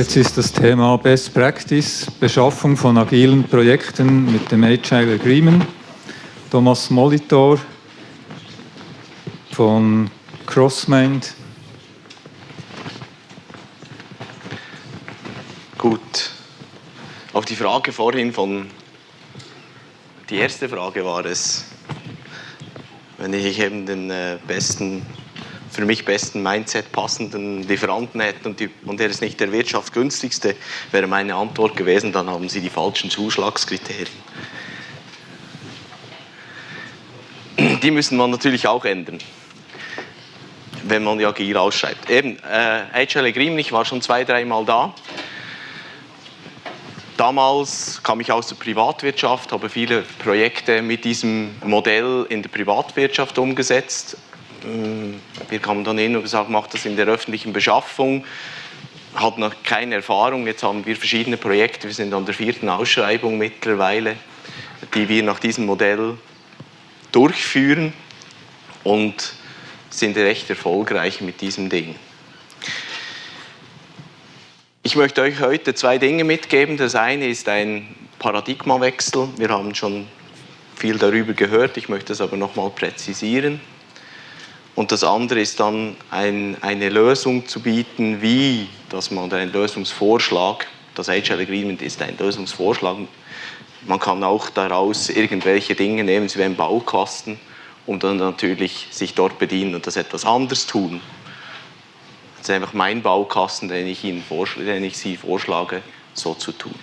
Jetzt ist das Thema Best Practice, Beschaffung von agilen Projekten mit dem Agile Agreement. Thomas Molitor von Crossmind. Gut. Auf die Frage vorhin von, die erste Frage war es, wenn ich eben den äh, besten für mich besten Mindset passenden Lieferanten hätten und, die, und er ist nicht der wirtschaftsgünstigste, wäre meine Antwort gewesen, dann haben Sie die falschen Zuschlagskriterien. Die müssen man natürlich auch ändern, wenn man die agil ausschreibt. Eben, äh, HL Agreement, ich war schon zwei, dreimal da. Damals kam ich aus der Privatwirtschaft, habe viele Projekte mit diesem Modell in der Privatwirtschaft umgesetzt wir kamen dann hin und gesagt, macht das in der öffentlichen Beschaffung. Hat noch keine Erfahrung. Jetzt haben wir verschiedene Projekte. Wir sind an der vierten Ausschreibung mittlerweile, die wir nach diesem Modell durchführen und sind recht erfolgreich mit diesem Ding. Ich möchte euch heute zwei Dinge mitgeben. Das eine ist ein Paradigmawechsel. Wir haben schon viel darüber gehört. Ich möchte es aber nochmal präzisieren. Und das andere ist dann ein, eine Lösung zu bieten, wie, dass man einen Lösungsvorschlag, das Agile Agreement ist ein Lösungsvorschlag, man kann auch daraus irgendwelche Dinge nehmen, wie einen Baukasten und dann natürlich sich dort bedienen und das etwas anders tun. Das ist einfach mein Baukasten, den ich, Ihnen den ich Sie vorschlage, so zu tun.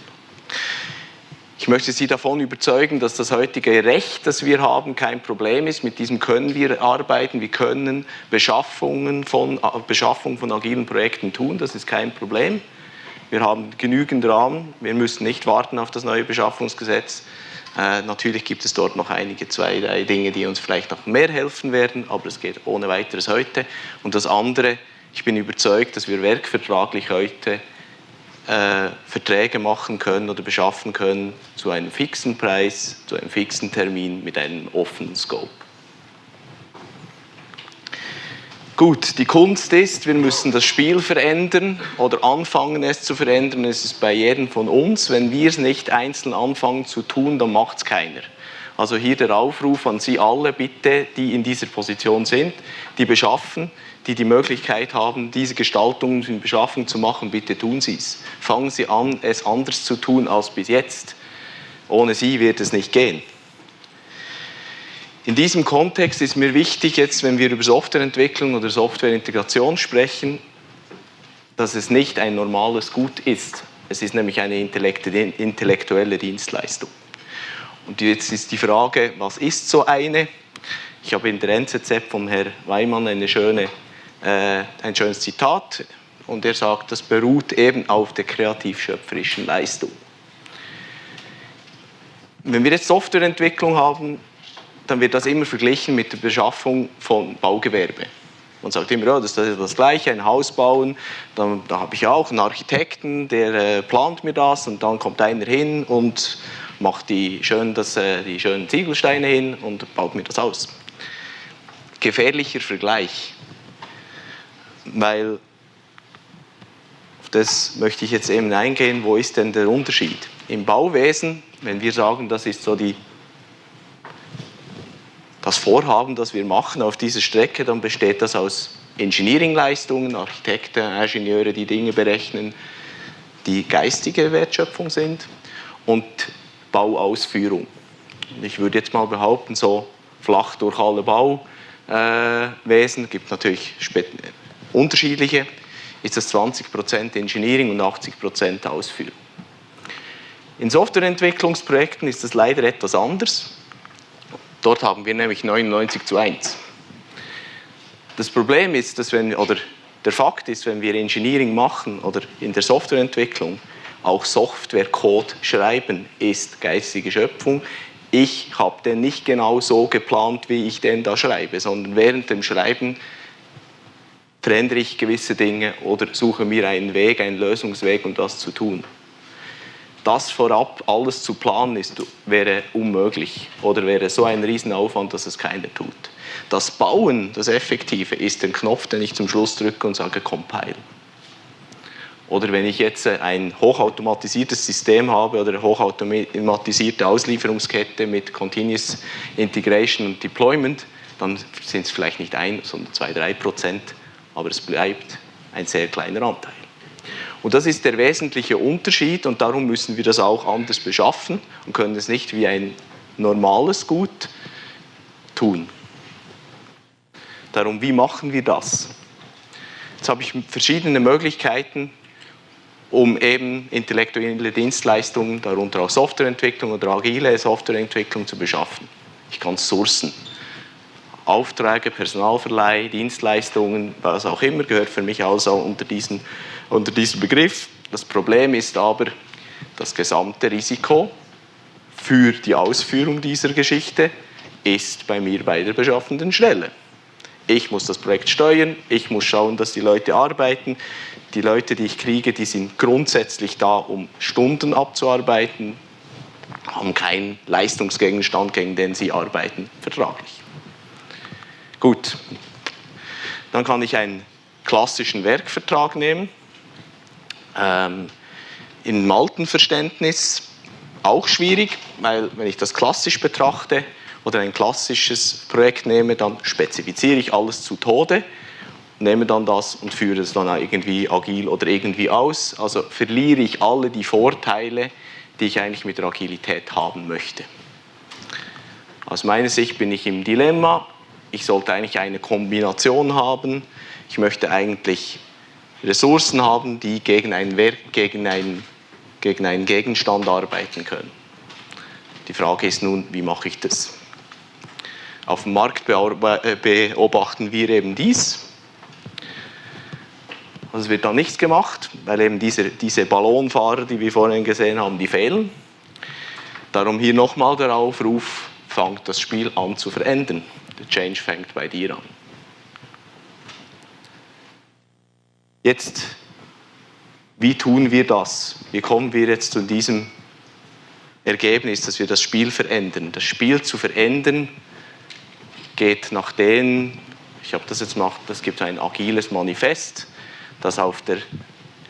Ich möchte Sie davon überzeugen, dass das heutige Recht, das wir haben, kein Problem ist. Mit diesem können wir arbeiten. Wir können Beschaffungen von, Beschaffung von agilen Projekten tun. Das ist kein Problem. Wir haben genügend Rahmen. Wir müssen nicht warten auf das neue Beschaffungsgesetz. Äh, natürlich gibt es dort noch einige, zwei, drei Dinge, die uns vielleicht noch mehr helfen werden, aber es geht ohne weiteres heute. Und das andere, ich bin überzeugt, dass wir werkvertraglich heute äh, Verträge machen können oder beschaffen können zu einem fixen Preis, zu einem fixen Termin mit einem offenen Scope. Gut, die Kunst ist, wir müssen das Spiel verändern oder anfangen es zu verändern. Es ist bei jedem von uns. Wenn wir es nicht einzeln anfangen zu tun, dann macht es keiner. Also hier der Aufruf an Sie alle bitte, die in dieser Position sind, die beschaffen, die die Möglichkeit haben, diese Gestaltung in Beschaffung zu machen, bitte tun Sie es. Fangen Sie an, es anders zu tun als bis jetzt. Ohne Sie wird es nicht gehen. In diesem Kontext ist mir wichtig, jetzt, wenn wir über Softwareentwicklung oder Softwareintegration sprechen, dass es nicht ein normales Gut ist. Es ist nämlich eine intellektuelle Dienstleistung. Und jetzt ist die Frage, was ist so eine? Ich habe in der NZZ von Herrn Weimann eine schöne ein schönes Zitat und er sagt, das beruht eben auf der kreativ-schöpferischen Leistung. Wenn wir jetzt Softwareentwicklung haben, dann wird das immer verglichen mit der Beschaffung von Baugewerbe. Man sagt immer, ja, das ist das Gleiche, ein Haus bauen, dann, da habe ich auch einen Architekten, der äh, plant mir das und dann kommt einer hin und macht die, schön, das, äh, die schönen Ziegelsteine hin und baut mir das aus. Gefährlicher Vergleich weil auf das möchte ich jetzt eben eingehen, wo ist denn der Unterschied? Im Bauwesen, wenn wir sagen, das ist so die, das Vorhaben, das wir machen auf dieser Strecke, dann besteht das aus Engineering-Leistungen, Architekten, Ingenieure, die Dinge berechnen, die geistige Wertschöpfung sind und Bauausführung. Ich würde jetzt mal behaupten, so flach durch alle Bauwesen, äh, gibt natürlich unterschiedliche, ist das 20% Engineering und 80% Ausführung. In Softwareentwicklungsprojekten ist das leider etwas anders. Dort haben wir nämlich 99 zu 1. Das Problem ist, dass wenn, oder der Fakt ist, wenn wir Engineering machen oder in der Softwareentwicklung auch Softwarecode schreiben, ist geistige Schöpfung. Ich habe den nicht genau so geplant, wie ich den da schreibe, sondern während dem Schreiben verändere ich gewisse Dinge oder suche mir einen Weg, einen Lösungsweg, um das zu tun. Das vorab alles zu planen ist, wäre unmöglich oder wäre so ein Riesenaufwand, dass es keiner tut. Das Bauen, das Effektive, ist der Knopf, den ich zum Schluss drücke und sage Compile. Oder wenn ich jetzt ein hochautomatisiertes System habe oder eine hochautomatisierte Auslieferungskette mit Continuous Integration und Deployment, dann sind es vielleicht nicht ein, sondern zwei, drei Prozent, aber es bleibt ein sehr kleiner Anteil. Und das ist der wesentliche Unterschied und darum müssen wir das auch anders beschaffen und können es nicht wie ein normales Gut tun. Darum, wie machen wir das? Jetzt habe ich verschiedene Möglichkeiten, um eben intellektuelle Dienstleistungen, darunter auch Softwareentwicklung oder agile Softwareentwicklung zu beschaffen. Ich kann sourcen. Aufträge, Personalverleih, Dienstleistungen, was auch immer, gehört für mich also unter diesen, unter diesen Begriff. Das Problem ist aber das gesamte Risiko für die Ausführung dieser Geschichte ist bei mir bei der beschaffenden Stelle. Ich muss das Projekt steuern, ich muss schauen, dass die Leute arbeiten. Die Leute, die ich kriege, die sind grundsätzlich da, um Stunden abzuarbeiten, haben keinen Leistungsgegenstand, gegen den sie arbeiten, vertraglich. Gut, dann kann ich einen klassischen Werkvertrag nehmen. Ähm, Im Maltenverständnis auch schwierig, weil wenn ich das klassisch betrachte, oder ein klassisches Projekt nehme, dann spezifiziere ich alles zu Tode, nehme dann das und führe es dann irgendwie agil oder irgendwie aus. Also verliere ich alle die Vorteile, die ich eigentlich mit der Agilität haben möchte. Aus meiner Sicht bin ich im Dilemma. Ich sollte eigentlich eine Kombination haben. Ich möchte eigentlich Ressourcen haben, die gegen einen, Werk, gegen einen, gegen einen Gegenstand arbeiten können. Die Frage ist nun, wie mache ich das? Auf dem Markt äh, beobachten wir eben dies. Also es wird da nichts gemacht, weil eben diese, diese Ballonfahrer, die wir vorhin gesehen haben, die fehlen. Darum hier nochmal der Aufruf, fangt das Spiel an zu verändern. Der Change fängt bei dir an. Jetzt, wie tun wir das? Wie kommen wir jetzt zu diesem Ergebnis, dass wir das Spiel verändern? Das Spiel zu verändern geht nach denen, ich habe das jetzt gemacht, es gibt ein agiles Manifest, das auf der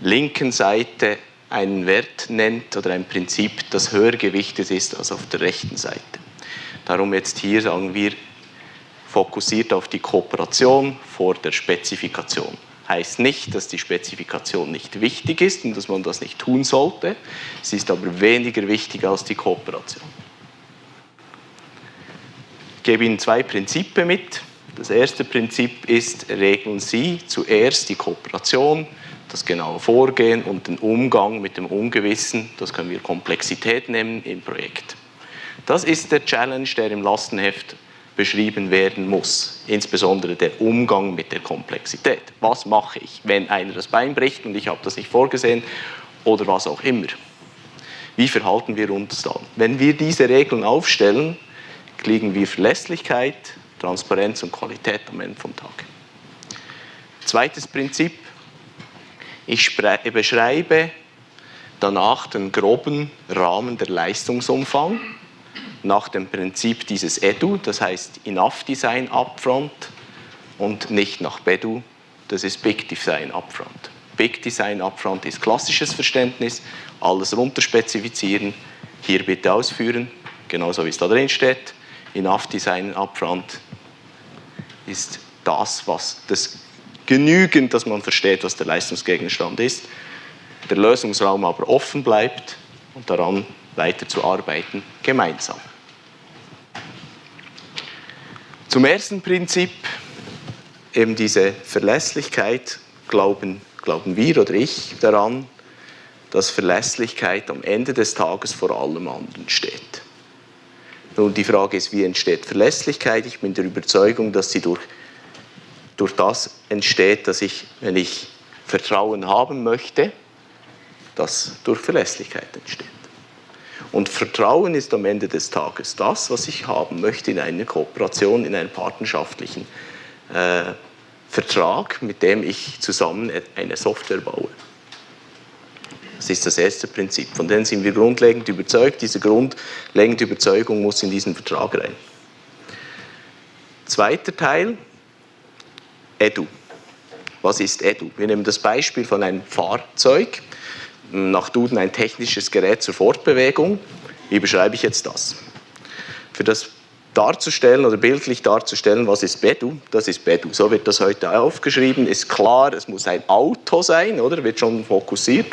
linken Seite einen Wert nennt oder ein Prinzip, das höher gewichtet ist als auf der rechten Seite. Darum jetzt hier sagen wir, fokussiert auf die Kooperation vor der Spezifikation. Heißt nicht, dass die Spezifikation nicht wichtig ist und dass man das nicht tun sollte. Sie ist aber weniger wichtig als die Kooperation gebe Ihnen zwei Prinzipien mit. Das erste Prinzip ist, regeln Sie zuerst die Kooperation, das genaue Vorgehen und den Umgang mit dem Ungewissen, das können wir Komplexität nennen, im Projekt. Das ist der Challenge, der im Lastenheft beschrieben werden muss, insbesondere der Umgang mit der Komplexität. Was mache ich, wenn einer das Bein bricht und ich habe das nicht vorgesehen oder was auch immer? Wie verhalten wir uns dann? Wenn wir diese Regeln aufstellen, kriegen wir Verlässlichkeit, Transparenz und Qualität am Ende vom Tag. Zweites Prinzip, ich beschreibe danach den groben Rahmen der Leistungsumfang nach dem Prinzip dieses EDU, das heißt Enough Design Upfront und nicht nach BEDU, das ist Big Design Upfront. Big Design Upfront ist klassisches Verständnis, alles runterspezifizieren, hier bitte ausführen, genauso wie es da drin steht. Enough Design upfront ist das, was das genügend, dass man versteht, was der Leistungsgegenstand ist, der Lösungsraum aber offen bleibt und daran weiterzuarbeiten gemeinsam. Zum ersten Prinzip, eben diese Verlässlichkeit, glauben, glauben wir oder ich daran, dass Verlässlichkeit am Ende des Tages vor allem anderen steht. Nun, die Frage ist, wie entsteht Verlässlichkeit? Ich bin der Überzeugung, dass sie durch, durch das entsteht, dass ich, wenn ich Vertrauen haben möchte, das durch Verlässlichkeit entsteht. Und Vertrauen ist am Ende des Tages das, was ich haben möchte in einer Kooperation, in einem partnerschaftlichen äh, Vertrag, mit dem ich zusammen eine Software baue. Das ist das erste Prinzip. Von dem sind wir grundlegend überzeugt. Diese grundlegende Überzeugung muss in diesen Vertrag rein. Zweiter Teil, Edu. Was ist Edu? Wir nehmen das Beispiel von einem Fahrzeug, nach Duden ein technisches Gerät zur Fortbewegung. Wie beschreibe ich jetzt das? Für das darzustellen oder bildlich darzustellen, was ist Bedu, das ist Bedu. So wird das heute aufgeschrieben, ist klar, es muss ein Auto sein, oder? Wird schon fokussiert,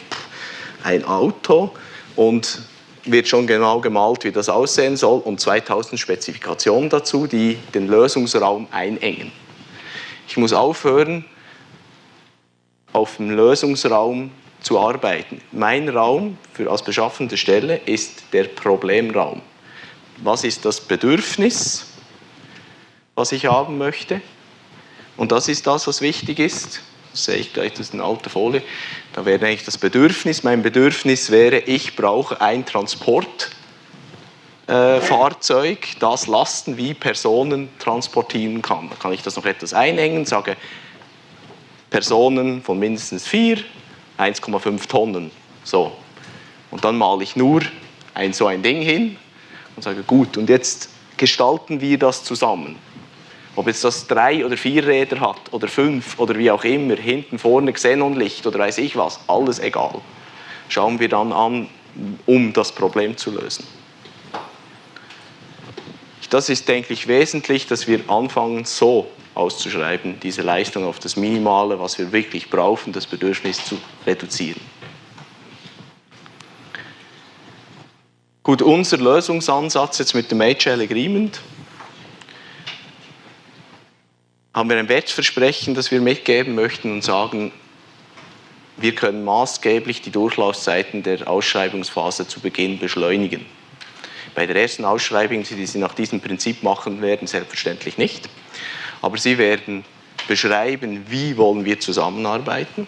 ein Auto und wird schon genau gemalt, wie das aussehen soll und 2000 Spezifikationen dazu, die den Lösungsraum einengen. Ich muss aufhören, auf dem Lösungsraum zu arbeiten. Mein Raum für als beschaffende Stelle ist der Problemraum was ist das Bedürfnis, was ich haben möchte. Und das ist das, was wichtig ist. Das sehe ich gleich, das ist eine alte Folie. Da wäre eigentlich das Bedürfnis. Mein Bedürfnis wäre, ich brauche ein Transportfahrzeug, äh, das Lasten wie Personen transportieren kann. Da kann ich das noch etwas einengen, sage Personen von mindestens vier, 1,5 Tonnen. So. Und dann male ich nur ein, so ein Ding hin und sage, gut, und jetzt gestalten wir das zusammen. Ob jetzt das drei oder vier Räder hat oder fünf oder wie auch immer, hinten, vorne Xenonlicht oder weiß ich was, alles egal. Schauen wir dann an, um das Problem zu lösen. Das ist, denke ich, wesentlich, dass wir anfangen, so auszuschreiben, diese Leistung auf das Minimale, was wir wirklich brauchen, das Bedürfnis zu reduzieren. Gut, unser Lösungsansatz jetzt mit dem HL Agreement haben wir ein Wertversprechen, das wir mitgeben möchten und sagen, wir können maßgeblich die Durchlaufzeiten der Ausschreibungsphase zu Beginn beschleunigen. Bei der ersten Ausschreibung, die Sie nach diesem Prinzip machen werden, selbstverständlich nicht. Aber Sie werden beschreiben, wie wollen wir zusammenarbeiten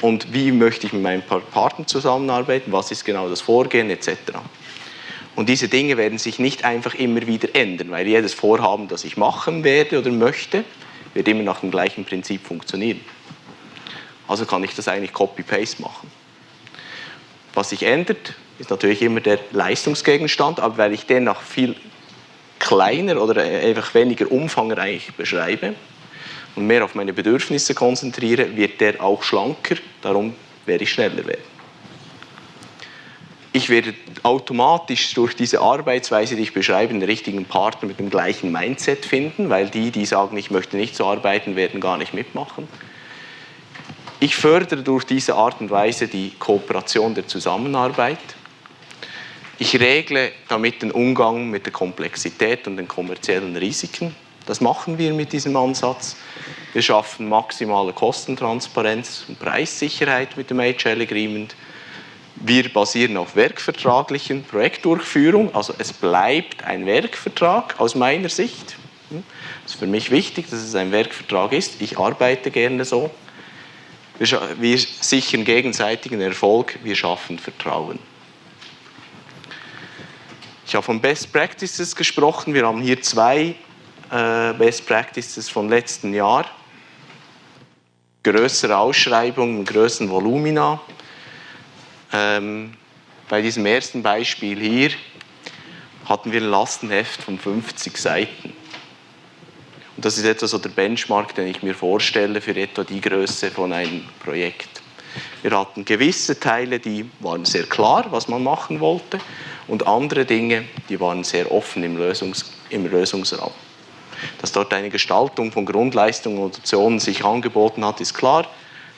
und wie möchte ich mit meinem Partner zusammenarbeiten, was ist genau das Vorgehen etc. Und diese Dinge werden sich nicht einfach immer wieder ändern, weil jedes Vorhaben, das ich machen werde oder möchte, wird immer nach dem gleichen Prinzip funktionieren. Also kann ich das eigentlich Copy-Paste machen. Was sich ändert, ist natürlich immer der Leistungsgegenstand, aber weil ich den noch viel kleiner oder einfach weniger umfangreich beschreibe und mehr auf meine Bedürfnisse konzentriere, wird der auch schlanker, darum werde ich schneller werden ich werde automatisch durch diese Arbeitsweise, die ich beschreibe, den richtigen Partner mit dem gleichen Mindset finden, weil die, die sagen, ich möchte nicht so arbeiten, werden gar nicht mitmachen. Ich fördere durch diese Art und Weise die Kooperation der Zusammenarbeit. Ich regle damit den Umgang mit der Komplexität und den kommerziellen Risiken. Das machen wir mit diesem Ansatz. Wir schaffen maximale Kostentransparenz und Preissicherheit mit dem HL Agreement. Wir basieren auf werkvertraglichen Projektdurchführung, also es bleibt ein Werkvertrag aus meiner Sicht. Es ist für mich wichtig, dass es ein Werkvertrag ist. Ich arbeite gerne so. Wir sichern gegenseitigen Erfolg, wir schaffen Vertrauen. Ich habe von Best Practices gesprochen. Wir haben hier zwei äh, Best Practices vom letzten Jahr. Größere Ausschreibungen, größeren Volumina. Ähm, bei diesem ersten Beispiel hier hatten wir ein Lastenheft von 50 Seiten. Und das ist etwa so der Benchmark, den ich mir vorstelle für etwa die Größe von einem Projekt. Wir hatten gewisse Teile, die waren sehr klar, was man machen wollte, und andere Dinge, die waren sehr offen im, Lösungs im Lösungsraum. Dass dort eine Gestaltung von Grundleistungen und Optionen sich angeboten hat, ist klar.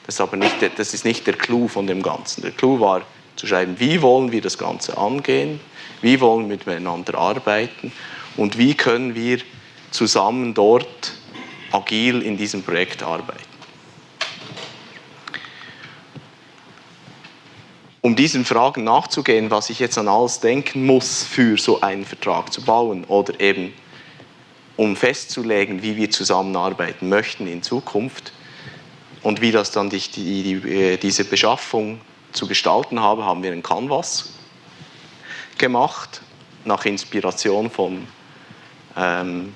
Das ist aber nicht, das ist nicht der Clou von dem Ganzen. Der Clou war zu schreiben, wie wollen wir das Ganze angehen, wie wollen wir miteinander arbeiten und wie können wir zusammen dort agil in diesem Projekt arbeiten. Um diesen Fragen nachzugehen, was ich jetzt an alles denken muss, für so einen Vertrag zu bauen oder eben um festzulegen, wie wir zusammenarbeiten möchten in Zukunft, und wie das dann die, die, äh, diese Beschaffung zu gestalten habe, haben wir einen Canvas gemacht, nach Inspiration von ähm,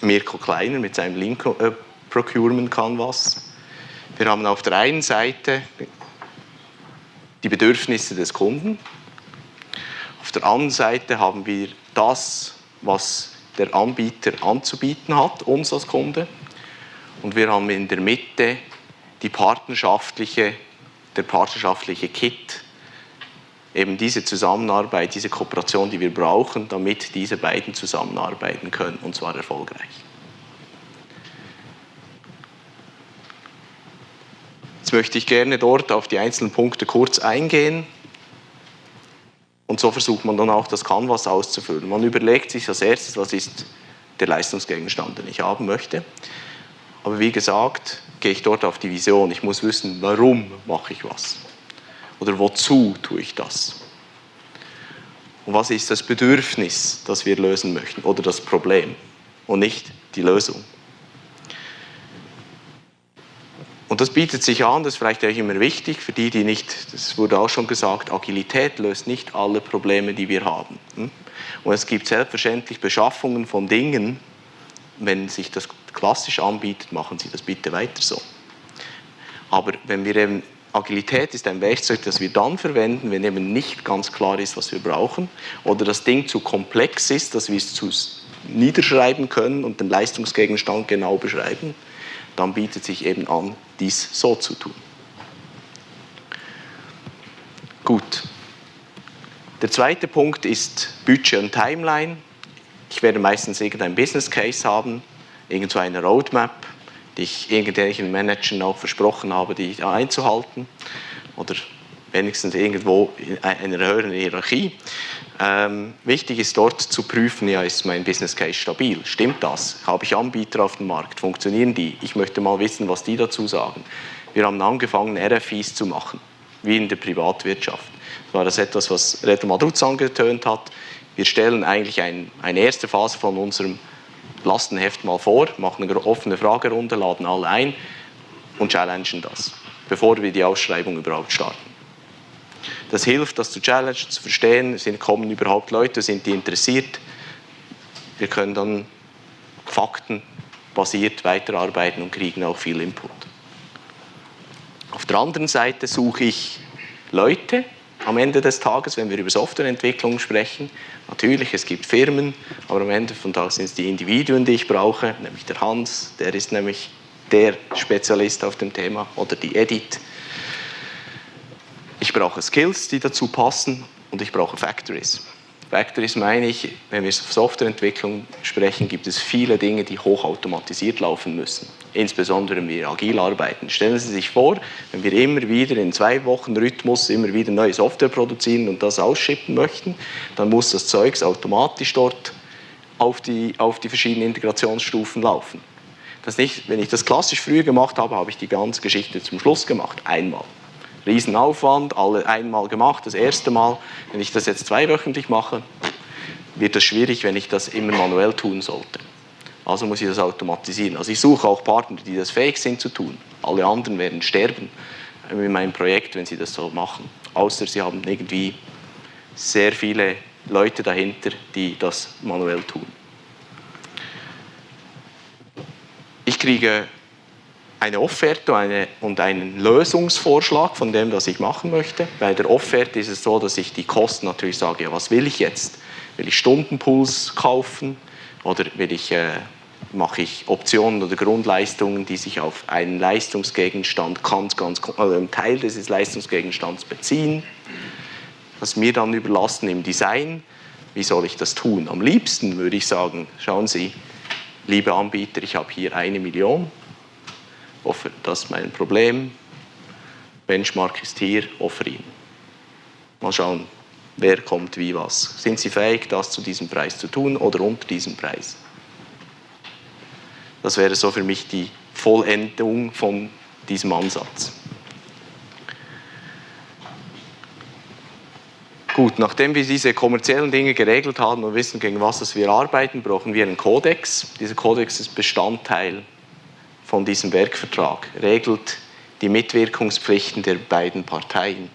Mirko Kleiner mit seinem Link äh, Procurement Canvas. Wir haben auf der einen Seite die Bedürfnisse des Kunden, auf der anderen Seite haben wir das, was der Anbieter anzubieten hat, uns als Kunde. Und wir haben in der Mitte die partnerschaftliche, der partnerschaftliche Kit, eben diese Zusammenarbeit, diese Kooperation, die wir brauchen, damit diese beiden zusammenarbeiten können und zwar erfolgreich. Jetzt möchte ich gerne dort auf die einzelnen Punkte kurz eingehen. Und so versucht man dann auch das Canvas auszufüllen. Man überlegt sich als erstes, was ist der Leistungsgegenstand, den ich haben möchte. Aber wie gesagt, gehe ich dort auf die Vision. Ich muss wissen, warum mache ich was? Oder wozu tue ich das? Und was ist das Bedürfnis, das wir lösen möchten? Oder das Problem und nicht die Lösung? Und das bietet sich an, das ist vielleicht auch immer wichtig für die, die nicht, das wurde auch schon gesagt, Agilität löst nicht alle Probleme, die wir haben. Hm? Und es gibt selbstverständlich Beschaffungen von Dingen, wenn sich das klassisch anbietet, machen Sie das bitte weiter so. Aber wenn wir eben, Agilität ist ein Werkzeug, das wir dann verwenden, wenn eben nicht ganz klar ist, was wir brauchen oder das Ding zu komplex ist, dass wir es zu niederschreiben können und den Leistungsgegenstand genau beschreiben, dann bietet sich eben an, dies so zu tun. Gut. Der zweite Punkt ist Budget und Timeline. Ich werde meistens irgendein Business Case haben, irgendwo eine Roadmap, die ich irgendwelchen Managern auch versprochen habe, die einzuhalten. Oder wenigstens irgendwo in einer höheren Hierarchie. Ähm, wichtig ist dort zu prüfen, ja, ist mein Business Case stabil? Stimmt das? Habe ich Anbieter auf dem Markt? Funktionieren die? Ich möchte mal wissen, was die dazu sagen. Wir haben angefangen, RFIs zu machen, wie in der Privatwirtschaft. Das war das etwas, was Reto Madruz angetönt hat. Wir stellen eigentlich ein, eine erste Phase von unserem Lastenheft mal vor, machen eine offene Fragerunde, laden alle ein und challengen das, bevor wir die Ausschreibung überhaupt starten. Das hilft, das zu challengen, zu verstehen, sind, kommen überhaupt Leute, sind die interessiert. Wir können dann faktenbasiert weiterarbeiten und kriegen auch viel Input. Auf der anderen Seite suche ich Leute am Ende des Tages, wenn wir über Softwareentwicklung sprechen. Natürlich, es gibt Firmen, aber am Ende von Tag sind es die Individuen, die ich brauche, nämlich der Hans, der ist nämlich der Spezialist auf dem Thema, oder die Edith, ich brauche Skills, die dazu passen und ich brauche Factories. Factories meine ich, wenn wir auf Softwareentwicklung sprechen, gibt es viele Dinge, die hochautomatisiert laufen müssen. Insbesondere wenn wir agil arbeiten. Stellen Sie sich vor, wenn wir immer wieder in zwei Wochen Rhythmus immer wieder neue Software produzieren und das ausschippen möchten, dann muss das Zeugs automatisch dort auf die, auf die verschiedenen Integrationsstufen laufen. Das nicht, wenn ich das klassisch früher gemacht habe, habe ich die ganze Geschichte zum Schluss gemacht, einmal. Riesenaufwand, alle einmal gemacht, das erste Mal. Wenn ich das jetzt zweiwöchentlich mache, wird das schwierig, wenn ich das immer manuell tun sollte. Also muss ich das automatisieren. Also ich suche auch Partner, die das fähig sind zu tun. Alle anderen werden sterben in meinem Projekt, wenn sie das so machen. Außer sie haben irgendwie sehr viele Leute dahinter, die das manuell tun. Ich kriege eine Offerte eine, und einen Lösungsvorschlag von dem, was ich machen möchte. Bei der Offerte ist es so, dass ich die Kosten natürlich sage, ja, was will ich jetzt? Will ich Stundenpools kaufen oder will ich, äh, mache ich Optionen oder Grundleistungen, die sich auf einen Leistungsgegenstand, ganz, ganz, also einen Teil dieses Leistungsgegenstands beziehen? Das mir dann überlassen im Design. Wie soll ich das tun? Am liebsten würde ich sagen, schauen Sie, liebe Anbieter, ich habe hier eine Million das ist mein Problem, Benchmark ist hier, offer ihn. Mal schauen, wer kommt wie was. Sind Sie fähig, das zu diesem Preis zu tun oder unter diesem Preis? Das wäre so für mich die Vollendung von diesem Ansatz. Gut, nachdem wir diese kommerziellen Dinge geregelt haben und wissen, gegen was wir arbeiten, brauchen wir einen Kodex. Dieser Kodex ist Bestandteil von diesem Werkvertrag regelt die Mitwirkungspflichten der beiden Parteien.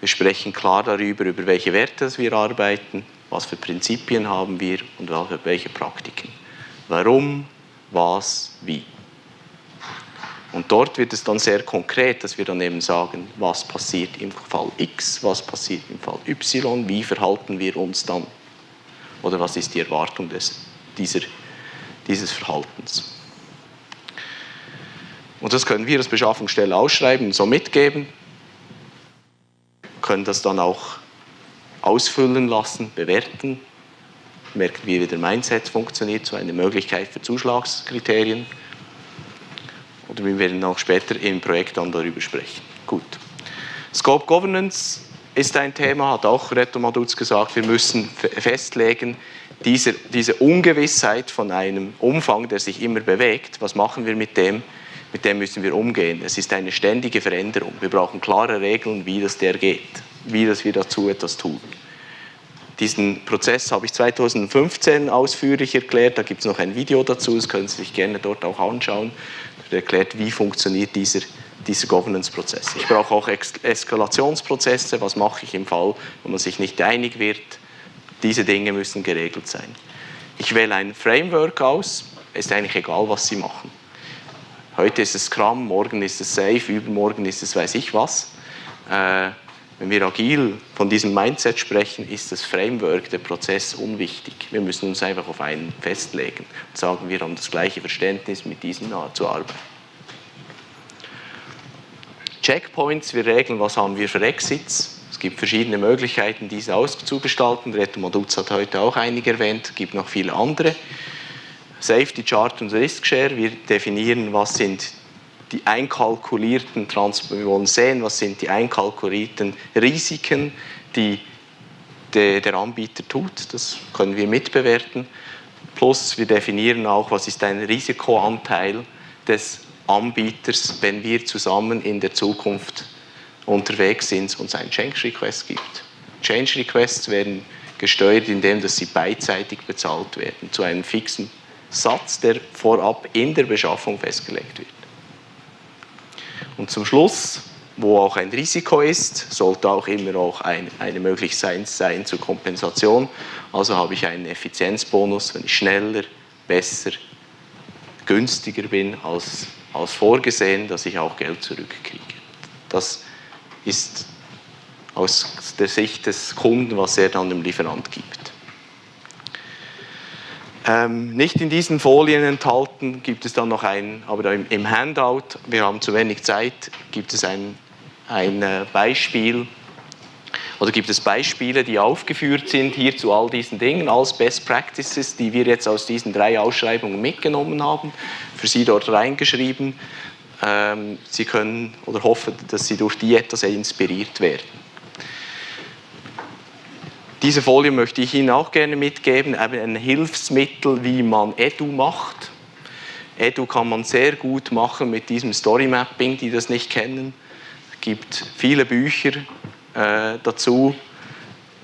Wir sprechen klar darüber, über welche Werte wir arbeiten, was für Prinzipien haben wir und welche Praktiken. Warum, was, wie. Und dort wird es dann sehr konkret, dass wir dann eben sagen, was passiert im Fall X, was passiert im Fall Y, wie verhalten wir uns dann? Oder was ist die Erwartung des, dieser, dieses Verhaltens? Und das können wir als Beschaffungsstelle ausschreiben und so mitgeben, können das dann auch ausfüllen lassen, bewerten, merken wie der Mindset funktioniert, so eine Möglichkeit für Zuschlagskriterien. Oder wir werden auch später im Projekt dann darüber sprechen. Gut. Scope Governance ist ein Thema, hat auch Reto Maduz gesagt, wir müssen festlegen, diese, diese Ungewissheit von einem Umfang, der sich immer bewegt, was machen wir mit dem? Mit dem müssen wir umgehen. Es ist eine ständige Veränderung. Wir brauchen klare Regeln, wie das der geht, wie das wir dazu etwas tun. Diesen Prozess habe ich 2015 ausführlich erklärt. Da gibt es noch ein Video dazu, das können Sie sich gerne dort auch anschauen. Das erklärt, wie funktioniert dieser, dieser Governance-Prozess. Ich brauche auch Eskalationsprozesse. Was mache ich im Fall, wo man sich nicht einig wird? Diese Dinge müssen geregelt sein. Ich wähle ein Framework aus. Ist eigentlich egal, was Sie machen. Heute ist es Scrum, morgen ist es Safe, übermorgen ist es weiß ich was. Äh, wenn wir agil von diesem Mindset sprechen, ist das Framework, der Prozess unwichtig. Wir müssen uns einfach auf einen festlegen und sagen, wir haben das gleiche Verständnis, mit diesem zu arbeiten. Checkpoints, wir regeln, was haben wir für Exits. Es gibt verschiedene Möglichkeiten, diese auszugestalten. Reto hat heute auch einige erwähnt, es gibt noch viele andere. Safety Chart und Risk Share, wir definieren, was sind die einkalkulierten, wir wollen sehen, was sind die einkalkulierten Risiken, die der Anbieter tut. Das können wir mitbewerten. Plus wir definieren auch, was ist ein Risikoanteil des Anbieters, wenn wir zusammen in der Zukunft unterwegs sind und es einen Change Request gibt. Change Requests werden gesteuert, indem dass sie beidseitig bezahlt werden, zu einem fixen Satz, der vorab in der Beschaffung festgelegt wird. Und zum Schluss, wo auch ein Risiko ist, sollte auch immer auch ein, eine Möglichkeit sein zur Kompensation. Also habe ich einen Effizienzbonus, wenn ich schneller, besser, günstiger bin als, als vorgesehen, dass ich auch Geld zurückkriege. Das ist aus der Sicht des Kunden, was er dann dem Lieferant gibt. Ähm, nicht in diesen Folien enthalten gibt es dann noch ein, aber im, im Handout, wir haben zu wenig Zeit, gibt es ein, ein äh, Beispiel oder gibt es Beispiele, die aufgeführt sind hier zu all diesen Dingen als Best Practices, die wir jetzt aus diesen drei Ausschreibungen mitgenommen haben, für Sie dort reingeschrieben. Ähm, Sie können oder hoffen, dass Sie durch die etwas inspiriert werden. Diese Folie möchte ich Ihnen auch gerne mitgeben, ein Hilfsmittel, wie man Edu macht. Edu kann man sehr gut machen mit diesem Story Mapping, die das nicht kennen. Es gibt viele Bücher äh, dazu,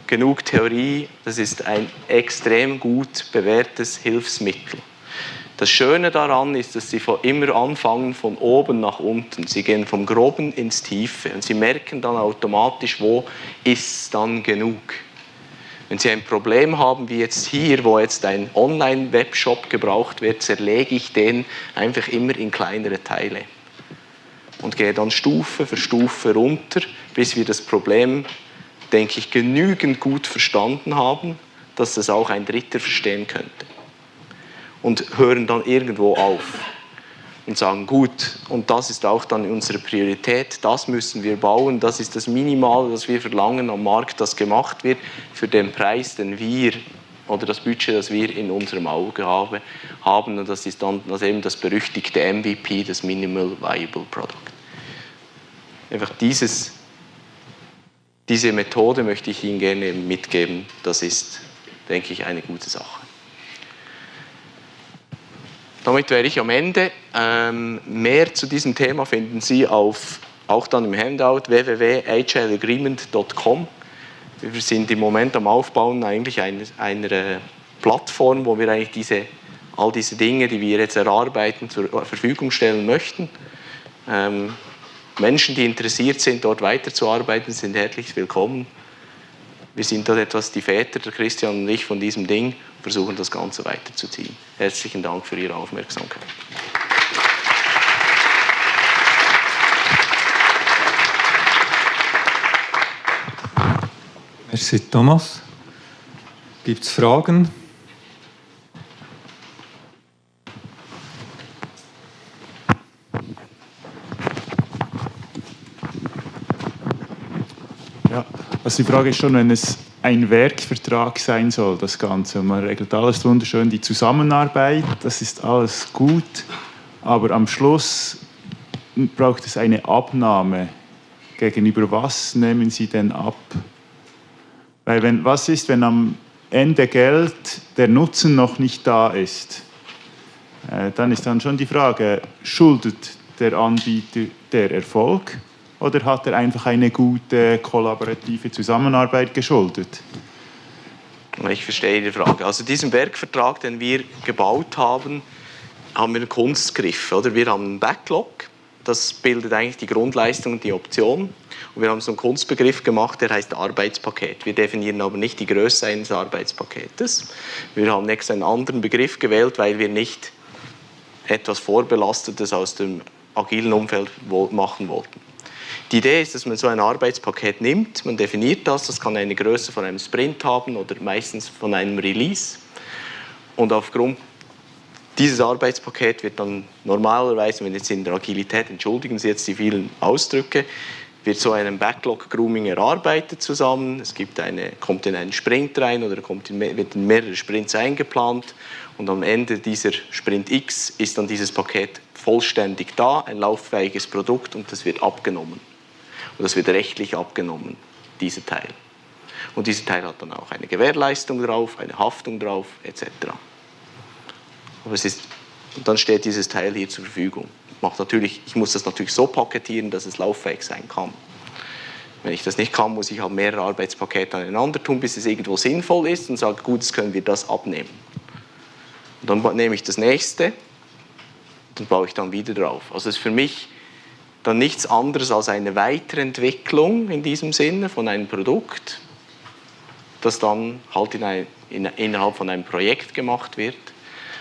genug Theorie. Das ist ein extrem gut bewährtes Hilfsmittel. Das Schöne daran ist, dass Sie immer anfangen von oben nach unten. Sie gehen vom Groben ins Tiefe und Sie merken dann automatisch, wo ist dann genug. Wenn Sie ein Problem haben, wie jetzt hier, wo jetzt ein Online-Webshop gebraucht wird, zerlege ich den einfach immer in kleinere Teile und gehe dann Stufe für Stufe runter, bis wir das Problem, denke ich, genügend gut verstanden haben, dass das auch ein Dritter verstehen könnte. Und hören dann irgendwo auf und sagen, gut, und das ist auch dann unsere Priorität, das müssen wir bauen, das ist das Minimale, das wir verlangen am Markt, das gemacht wird für den Preis, den wir oder das Budget, das wir in unserem Auge haben und das ist dann das eben das berüchtigte MVP, das Minimal Viable Product. Einfach dieses, diese Methode möchte ich Ihnen gerne mitgeben, das ist, denke ich, eine gute Sache. Damit wäre ich am Ende. Ähm, mehr zu diesem Thema finden Sie auf, auch dann im Handout www.agileagreement.com. Wir sind im Moment am Aufbauen eigentlich einer, einer Plattform, wo wir eigentlich diese, all diese Dinge, die wir jetzt erarbeiten, zur Verfügung stellen möchten. Ähm, Menschen, die interessiert sind, dort weiterzuarbeiten, sind herzlich willkommen. Wir sind dort etwas die Väter, der Christian und ich, von diesem Ding versuchen, das Ganze weiterzuziehen. Herzlichen Dank für Ihre Aufmerksamkeit. Merci, Thomas. Gibt es Fragen? Ja, also die Frage ist schon, wenn es ein Werkvertrag sein soll, das Ganze. Man regelt alles wunderschön, die Zusammenarbeit, das ist alles gut, aber am Schluss braucht es eine Abnahme. Gegenüber was nehmen Sie denn ab? Weil wenn, was ist, wenn am Ende Geld der Nutzen noch nicht da ist? Äh, dann ist dann schon die Frage, schuldet der Anbieter der Erfolg oder hat er einfach eine gute kollaborative Zusammenarbeit geschuldet? Ich verstehe die Frage. Also diesen Werkvertrag, den wir gebaut haben, haben wir einen Kunstgriff. Oder? Wir haben einen Backlog, das bildet eigentlich die Grundleistung und die Option. Und wir haben so einen Kunstbegriff gemacht, der heißt Arbeitspaket. Wir definieren aber nicht die Größe eines Arbeitspaketes. Wir haben extra einen anderen Begriff gewählt, weil wir nicht etwas Vorbelastetes aus dem agilen Umfeld machen wollten. Die Idee ist, dass man so ein Arbeitspaket nimmt, man definiert das, das kann eine Größe von einem Sprint haben oder meistens von einem Release. Und aufgrund dieses Arbeitspaket wird dann normalerweise, wenn jetzt in der Agilität, entschuldigen Sie jetzt die vielen Ausdrücke, wird so ein Backlog-Grooming erarbeitet zusammen. Es gibt eine, kommt in einen Sprint rein oder kommt in, wird in mehrere Sprints eingeplant und am Ende dieser Sprint X ist dann dieses Paket vollständig da, ein lauffähiges Produkt und das wird abgenommen. Und das wird rechtlich abgenommen, dieser Teil. Und dieser Teil hat dann auch eine Gewährleistung drauf, eine Haftung drauf, etc. Aber es ist, und dann steht dieses Teil hier zur Verfügung. Macht natürlich, ich muss das natürlich so paketieren, dass es lauffähig sein kann. Wenn ich das nicht kann, muss ich halt mehrere Arbeitspakete aneinander tun, bis es irgendwo sinnvoll ist und sage, gut, jetzt können wir das abnehmen. Und dann nehme ich das nächste und baue ich dann wieder drauf. Also es ist für mich dann nichts anderes als eine Weiterentwicklung in diesem Sinne von einem Produkt, das dann halt in ein, in, innerhalb von einem Projekt gemacht wird.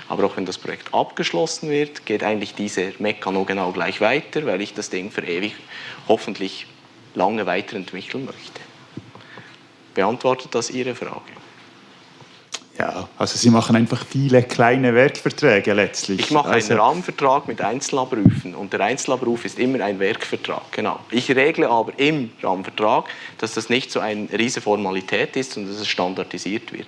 Aber auch wenn das Projekt abgeschlossen wird, geht eigentlich dieser Mekano genau gleich weiter, weil ich das Ding für ewig hoffentlich lange weiterentwickeln möchte. Beantwortet das Ihre Frage? Ja, also Sie machen einfach viele kleine Werkverträge letztlich. Ich mache also einen Rahmenvertrag mit Einzelabrufen und der Einzelabruf ist immer ein Werkvertrag, genau. Ich regle aber im Rahmenvertrag, dass das nicht so eine riesige Formalität ist und dass es standardisiert wird.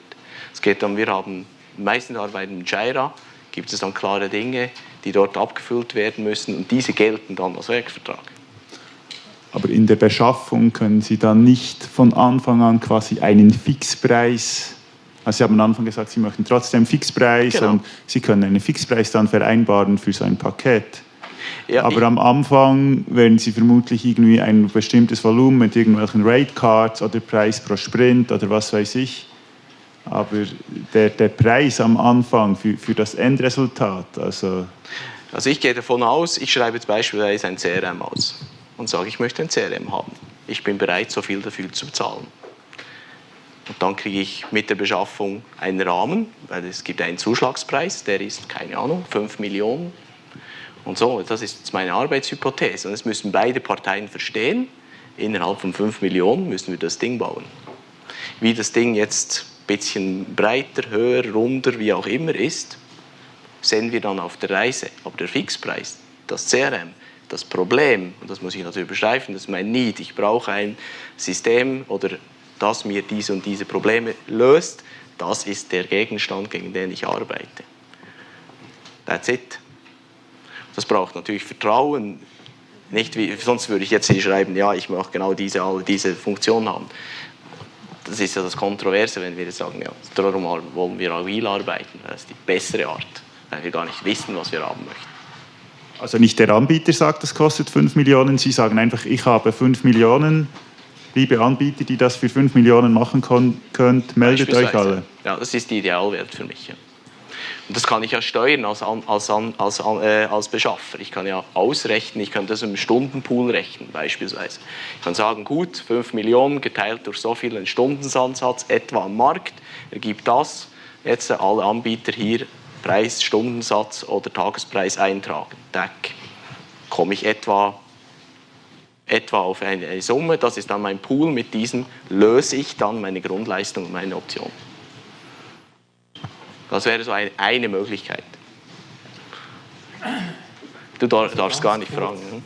Es geht dann, wir haben meistens arbeiten mit Jira, gibt es dann klare Dinge, die dort abgefüllt werden müssen und diese gelten dann als Werkvertrag. Aber in der Beschaffung können Sie dann nicht von Anfang an quasi einen Fixpreis also Sie haben am Anfang gesagt, Sie möchten trotzdem Fixpreis genau. und Sie können einen Fixpreis dann vereinbaren für so ein Paket. Ja, Aber am Anfang werden Sie vermutlich irgendwie ein bestimmtes Volumen mit irgendwelchen Rate Cards oder Preis pro Sprint oder was weiß ich. Aber der, der Preis am Anfang für, für das Endresultat, also... Also ich gehe davon aus, ich schreibe jetzt beispielsweise ein CRM aus und sage, ich möchte ein CRM haben. Ich bin bereit, so viel dafür zu bezahlen. Und dann kriege ich mit der Beschaffung einen Rahmen, weil es gibt einen Zuschlagspreis, der ist, keine Ahnung, 5 Millionen. Und so, das ist meine Arbeitshypothese. Und das müssen beide Parteien verstehen. Innerhalb von 5 Millionen müssen wir das Ding bauen. Wie das Ding jetzt ein bisschen breiter, höher, runder, wie auch immer ist, sehen wir dann auf der Reise. Aber der Fixpreis, das CRM, das Problem, und das muss ich natürlich beschreiben, das ist mein Need, ich brauche ein System oder das mir diese und diese Probleme löst, das ist der Gegenstand, gegen den ich arbeite. That's it. Das braucht natürlich Vertrauen. Nicht wie, sonst würde ich jetzt hier schreiben, ja, ich möchte genau diese, alle diese Funktion haben. Das ist ja das Kontroverse, wenn wir jetzt sagen, ja, darum wollen wir agil arbeiten. Das ist die bessere Art, weil wir gar nicht wissen, was wir haben möchten. Also nicht der Anbieter sagt, das kostet 5 Millionen, Sie sagen einfach, ich habe 5 Millionen, liebe Anbieter, die das für 5 Millionen machen könnt, meldet euch alle. Ja, das ist die Idealwert für mich. Ja. Und das kann ich ja steuern als, als, als, äh, als Beschaffer. Ich kann ja ausrechnen, ich kann das im Stundenpool rechnen beispielsweise. Ich kann sagen, gut, 5 Millionen geteilt durch so viel Stundensansatz etwa am Markt ergibt das. Jetzt alle Anbieter hier Preis, Stundensatz oder Tagespreis eintragen. Deck. Komme ich etwa etwa auf eine Summe, das ist dann mein Pool, mit diesem löse ich dann meine Grundleistung und meine Option. Das wäre so eine, Möglichkeit. Du darfst gar nicht fragen. Ne?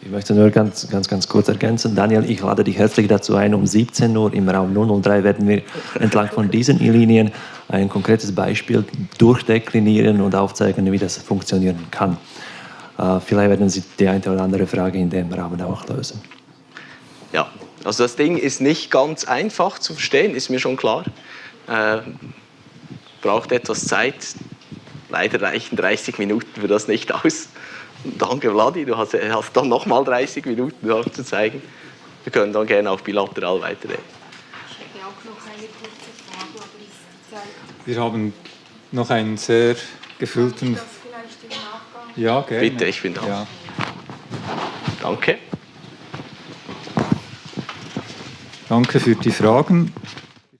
Ich möchte nur ganz, ganz, ganz kurz ergänzen. Daniel, ich lade dich herzlich dazu ein. Um 17 Uhr im Raum 003 werden wir entlang von diesen Linien ein konkretes Beispiel durchdeklinieren und aufzeigen, wie das funktionieren kann. Äh, vielleicht werden Sie die eine oder andere Frage in dem Rahmen auch lösen. Ja, also das Ding ist nicht ganz einfach zu verstehen, ist mir schon klar. Äh, braucht etwas Zeit. Leider reichen 30 Minuten für das nicht aus. Danke, Vladi, du hast, hast dann nochmal 30 Minuten aufzuzeigen. Wir können dann gerne auch bilateral weiterreden. Ich hätte auch noch eine kurze Frage, aber ist Zeit. Wir haben noch einen sehr gefüllten. Das vielleicht im Nachgang. Ja, gerne. Bitte, ich bin da. Ja. Danke. Danke für die Fragen.